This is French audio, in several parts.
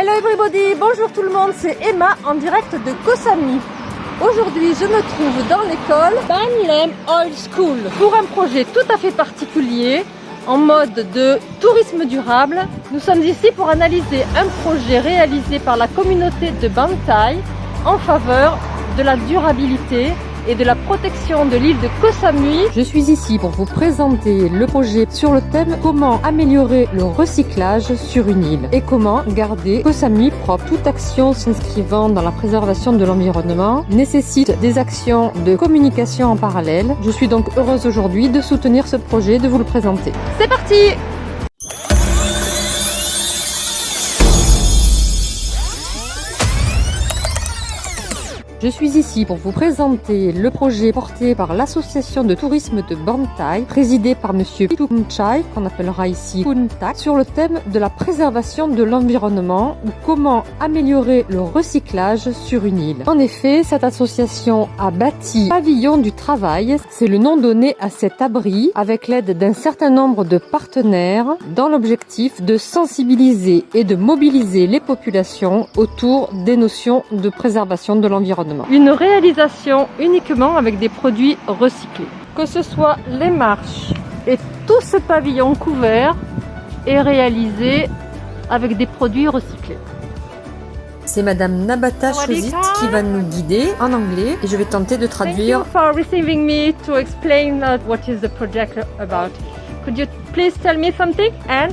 Hello everybody, bonjour tout le monde, c'est Emma en direct de Koh Samui. Aujourd'hui, je me trouve dans l'école Ban Oil School pour un projet tout à fait particulier en mode de tourisme durable. Nous sommes ici pour analyser un projet réalisé par la communauté de Bantai en faveur de la durabilité et de la protection de l'île de Koh Samui. Je suis ici pour vous présenter le projet sur le thème comment améliorer le recyclage sur une île et comment garder Koh Samui propre. Toute action s'inscrivant dans la préservation de l'environnement nécessite des actions de communication en parallèle. Je suis donc heureuse aujourd'hui de soutenir ce projet, de vous le présenter. C'est parti Je suis ici pour vous présenter le projet porté par l'association de tourisme de Bantai, présidé par monsieur Chai, qu'on appellera ici Kuntak, sur le thème de la préservation de l'environnement ou comment améliorer le recyclage sur une île. En effet, cette association a bâti Pavillon du Travail, c'est le nom donné à cet abri, avec l'aide d'un certain nombre de partenaires, dans l'objectif de sensibiliser et de mobiliser les populations autour des notions de préservation de l'environnement. Une réalisation uniquement avec des produits recyclés. Que ce soit les marches et tout ce pavillon couvert est réalisé avec des produits recyclés. C'est Madame Nabata Chozit qui va nous guider en anglais et je vais tenter de traduire. Thank you for receiving me to explain uh, what is the project about. Could you please tell me something and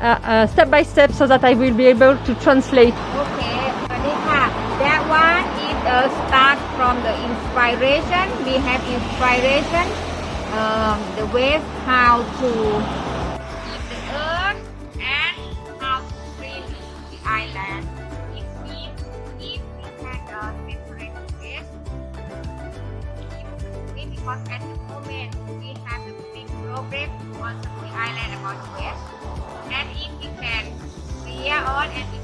uh, uh, step by step so that I will be able to translate. Start from the inspiration. We have inspiration, um, the way how to keep the earth and how to treat the island. It means if we can uh, separate waste, because at the moment we have a big problem on the island about waste. And if we can clear all and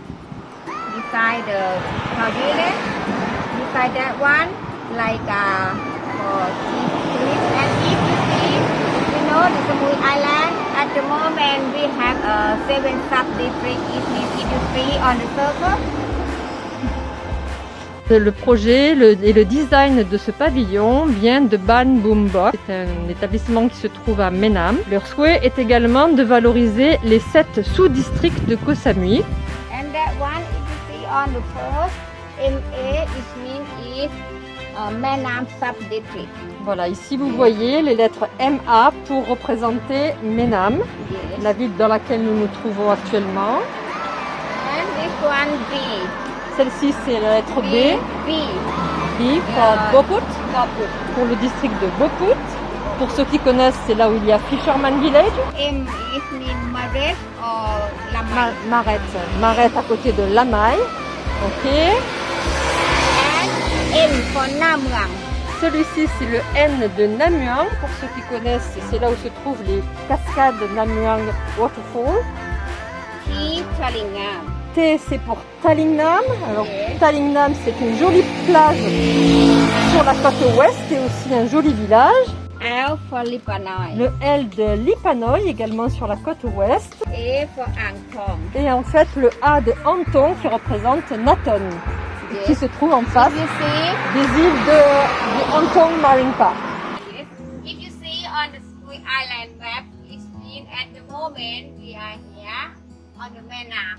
beside the pavilion beside that one like uh, for tourists and if you see you know the Samui Island at the moment we have uh, seven sub districts it means if you see on the circle Le projet le, et le design de ce pavillon vient de Ban Boombox. C'est un établissement qui se trouve à Menam. Leur souhait est également de valoriser les sept sous-districts de Koh Samui. On the MA is uh, Menam sub-district. Voilà, ici vous voyez les lettres MA pour représenter Menam, yes. la ville dans laquelle nous nous trouvons actuellement. And this one B. Celle-ci c'est la lettre B. B. B for uh, Boput, pour le district de Boput. Pour ceux qui connaissent, c'est là où il y a Fisherman Village. Mean Maret. Ma Maret à côté de Lamai. Ok. Namuang. Celui-ci, c'est le N de Namuang. Pour ceux qui connaissent, c'est là où se trouvent les cascades Namuang Waterfall. T. T, c'est pour Talingnam. Alors, yes. Talingnam, c'est une jolie plage sur la côte ouest et aussi un joli village. L for Lipanoy. Le L de Lipanoy, également sur la côte ouest. For Angtong. Et en fait, le A de Antong qui représente Naton, yes. qui se trouve en face des îles de, de Antong Marine Park. Yes. If you see on the Squid Island map, it's been at the moment we are here.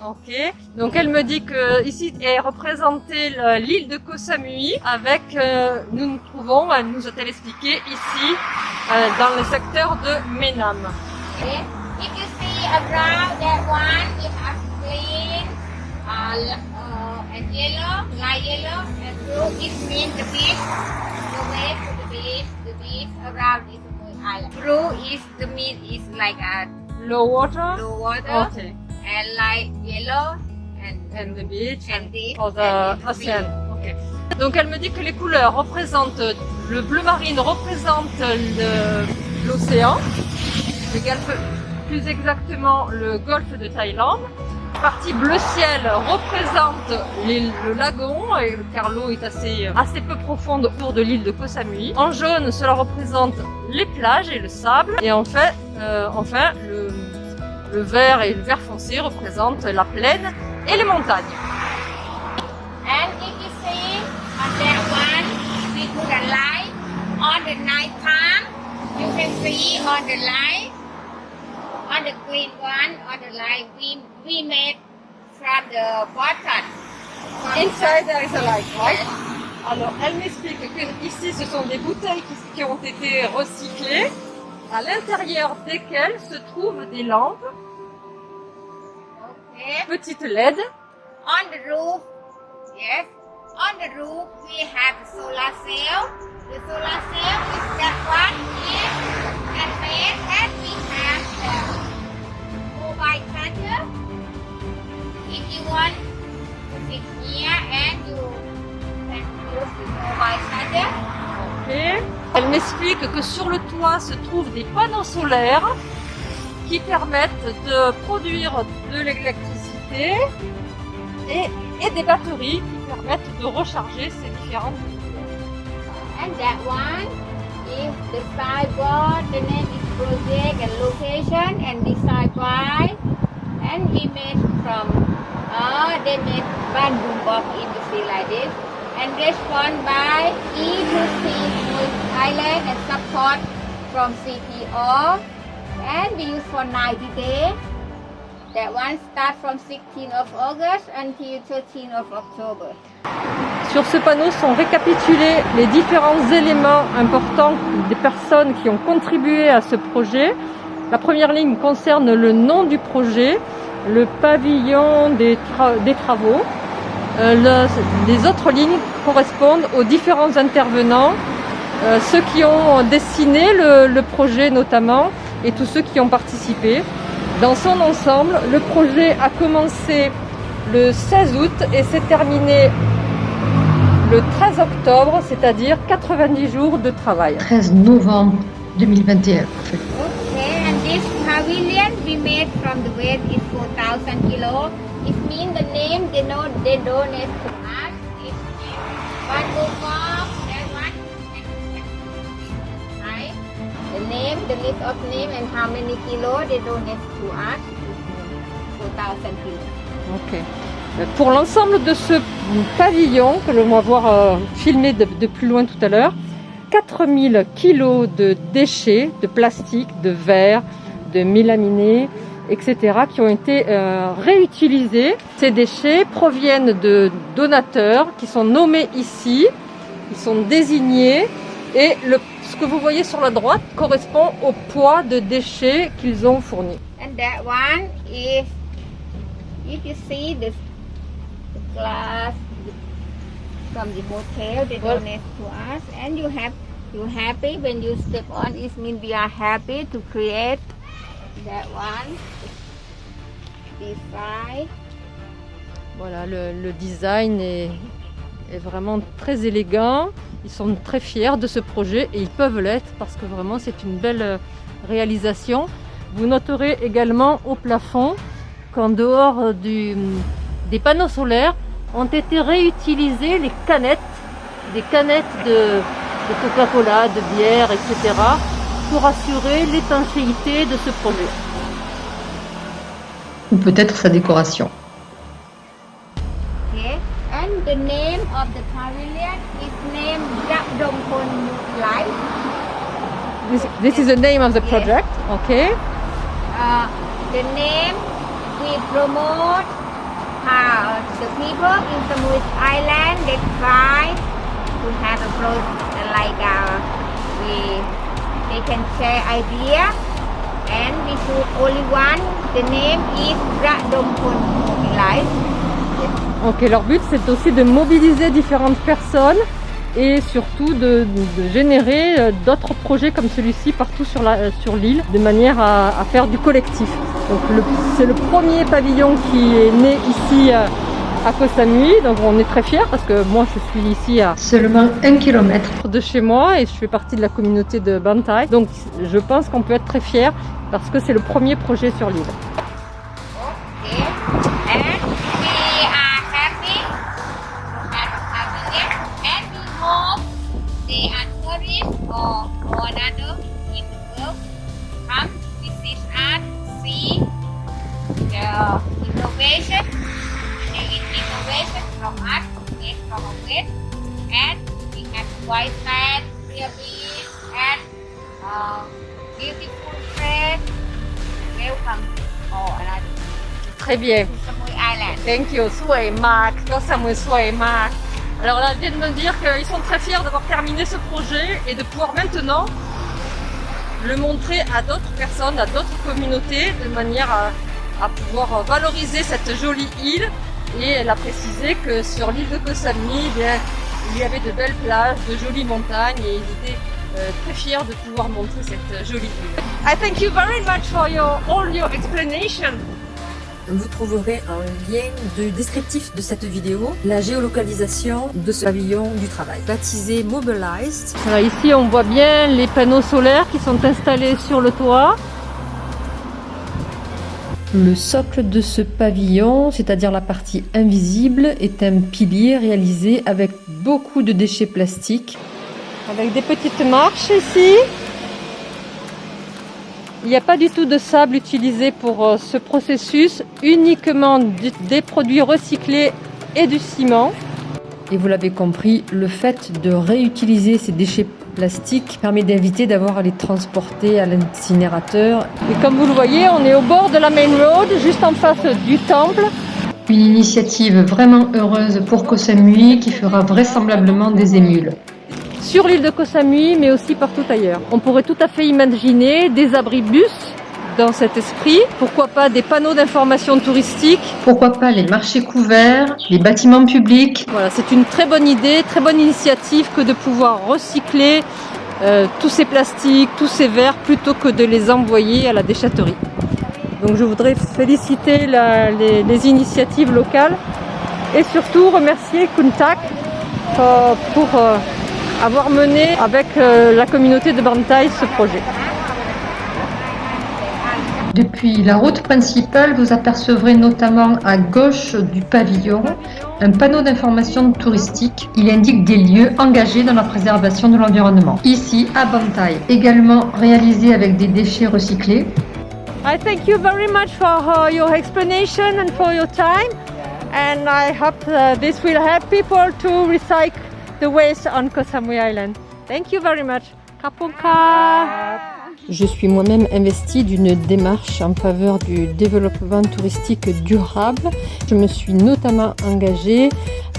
Ok, donc elle me dit que ici est représentée l'île de Koh Samui avec, euh, nous nous trouvons, elle nous a-t-elle expliqué, ici euh, dans le secteur de Menam. Okay. If you see around that one, it has green, uh, uh, and yellow, light yellow, and blue. It means the beach, the way to the beach, the beach around this island. Blue is the meat is like a Low water? blue water Okay. And like yellow and And the beach and for the and ocean. Donc elle me dit que les couleurs représentent le bleu marine représente l'océan, le golfe- plus exactement le golfe de Thaïlande. La partie bleu ciel représente les- le lagon, car l'eau est assez, assez peu profonde autour de l'île de Koh Samui. En jaune, cela représente les plages et le sable. Et en fait, euh, enfin, le, le vert et le vert foncé représentent la plaine et les montagnes. And if you see on that one, we put a light on the night time. You can see on the light, on the green one, on the light we, we made from the bottom. From Inside the- there is a light, right? Alors, elle m'explique que ici, ce sont des bouteilles qui, qui ont été recyclées, à l'intérieur desquelles se trouvent des lampes, Okay. petites LED. On the roof, yes. On the roof we have solar cell. The solar cell is that one is and made and we have the mobile charger. If you want to sit here and you can use the mobile charger. Ok. Elle m'explique que sur le toit se trouvent des panneaux solaires qui permettent de produire de l'électricité et, et des batteries qui permettent de recharger ces différentes And that one is the sideboard. The name is project and location and design by. And we made from, uh, they made bamboo box industry like this. And one by E2C North Island and support from CPO. And we use for 90 days. That one start from 16th of August until 13th of October. Sur ce panneau sont récapitulés les différents éléments importants des personnes qui ont contribué à ce projet. La première ligne concerne le nom du projet, le pavillon des, tra- des travaux. Euh, le- les autres lignes correspondent aux différents intervenants, euh, ceux qui ont dessiné le, le projet notamment et tous ceux qui ont participé. Dans son ensemble, le projet a commencé le 16 août et s'est terminé le 13 octobre, c'est-à-dire 90 jours de travail. 13 novembre 2021. Okay, and this pavilion we made from the weight is 4,000 kilo. It means the name they know they donate The list of name and how many kilo they donate to us. 4,000 kilo. Ok. Euh, Pour l'ensemble de ce pavillon, que l'on va voir euh, filmé de, de plus loin tout à l'heure, 4000 kilos de déchets, de plastique, de verre, de mélaminés, etc., qui ont été euh, réutilisés. Ces déchets proviennent de donateurs qui sont nommés ici, ils sont désignés, et le, ce que vous voyez sur la droite correspond au poids de déchets qu'ils ont fournis. And that one is, if you see the glass from the hotel, they Well- donate to us, and you have you happy when you step on. It means we are happy to create that one. Design. Voilà, le, le design est, est vraiment très élégant. Ils sont très fiers de ce projet et ils peuvent l'être parce que vraiment c'est une belle euh, réalisation. Vous noterez également au plafond qu'en dehors du, des panneaux solaires ont été réutilisées les canettes, des canettes de Coca-Cola, de bière, etc. pour assurer l'étanchéité de ce projet. Ou peut-être sa décoration. The name of the pavilion. Is named Japdongpon Light. This, this is the name of the project, okay? uh, the name we promote how the people in Samui Island they try to have a pro like uh, we they can share idea and we choose only one the name is Radompon Life Leur but c'est aussi de mobiliser différentes personnes et surtout de, de générer euh, d'autres projets comme celui-ci partout sur l'île sur de manière à, à, faire du collectif. Donc c'est le premier pavillon qui est né ici euh, à Koh Samui, donc on est très fiers parce que moi je suis ici à seulement un kilomètre de chez moi et je fais partie de la communauté de Bantai, donc je pense qu'on peut être très fiers parce que c'est le premier projet sur l'île. innovation, innovation from us, yes, from us, and we have white man, really, and uh, beautiful friends. Welcome oh, all. Très bien. Thank you. Sui Mac. Sui Mac. Alors là, ils viennent me dire qu'ils sont très fiers d'avoir terminé ce projet et de pouvoir maintenant le montrer à d'autres personnes, à d'autres communautés de manière à à pouvoir valoriser cette jolie île et elle a précisé que sur l'île de Koh Samui, eh il y avait de belles plages, de jolies montagnes et ils étaient euh, très fiers de pouvoir montrer cette jolie île. I thank you very much for your, all your explanation. Vous trouverez un lien de descriptif de cette vidéo, la géolocalisation de ce pavillon du travail, baptisé Mobilized. ici, on voit bien les panneaux solaires qui sont installés sur le toit. Le socle de ce pavillon, c'est-à-dire la partie invisible, est un pilier réalisé avec beaucoup de déchets plastiques. Avec des petites marches ici. Il n'y a pas du tout de sable utilisé pour euh, ce processus, uniquement des produits recyclés et du ciment. Et vous l'avez compris, le fait de réutiliser ces déchets plastique permet d'éviter d'avoir à les transporter à l'incinérateur. Et comme vous le voyez, on est au bord de la main road, juste en face du temple. Une initiative vraiment heureuse pour Koh Samui qui fera vraisemblablement des émules. Sur l'île de Koh Samui, mais aussi partout ailleurs. On pourrait tout à fait imaginer des abris bus dans cet esprit. Pourquoi pas des panneaux d'information touristique Pourquoi pas les marchés couverts, les bâtiments publics Voilà, c'est une très bonne idée, très bonne initiative que de pouvoir recycler euh, tous ces plastiques, tous ces verres, plutôt que de les envoyer à la déchetterie. Donc je voudrais féliciter les, initiatives locales et surtout remercier Kuntak euh, pour euh, avoir mené avec la communauté de Bantai ce projet. Depuis la route principale, vous apercevrez notamment à gauche du pavillon un panneau d'information touristique. Il indique des lieux engagés dans la préservation de l'environnement. Ici, à Bantai, également réalisé avec des déchets recyclés. I thank you very much for uh, your explanation and for your time. And I hope uh, this will help people to recycle the waste on Koh Samui Island. Thank you very much. Kapunka. Je suis moi-même investie d'une démarche en faveur du développement touristique durable. Je me suis notamment engagée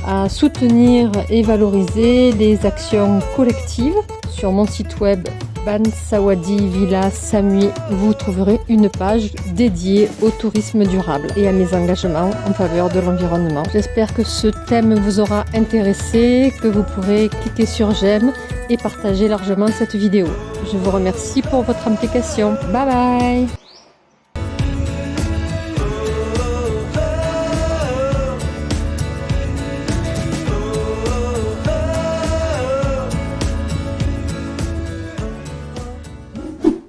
à soutenir et valoriser les actions collectives. Sur mon site web Bansawadi Villa Samui, vous trouverez une page dédiée au tourisme durable et à mes engagements en faveur de l'environnement. J'espère que ce thème vous aura intéressé, que vous pourrez cliquer sur j'aime et partager largement cette vidéo. Je vous remercie pour votre implication. Bye bye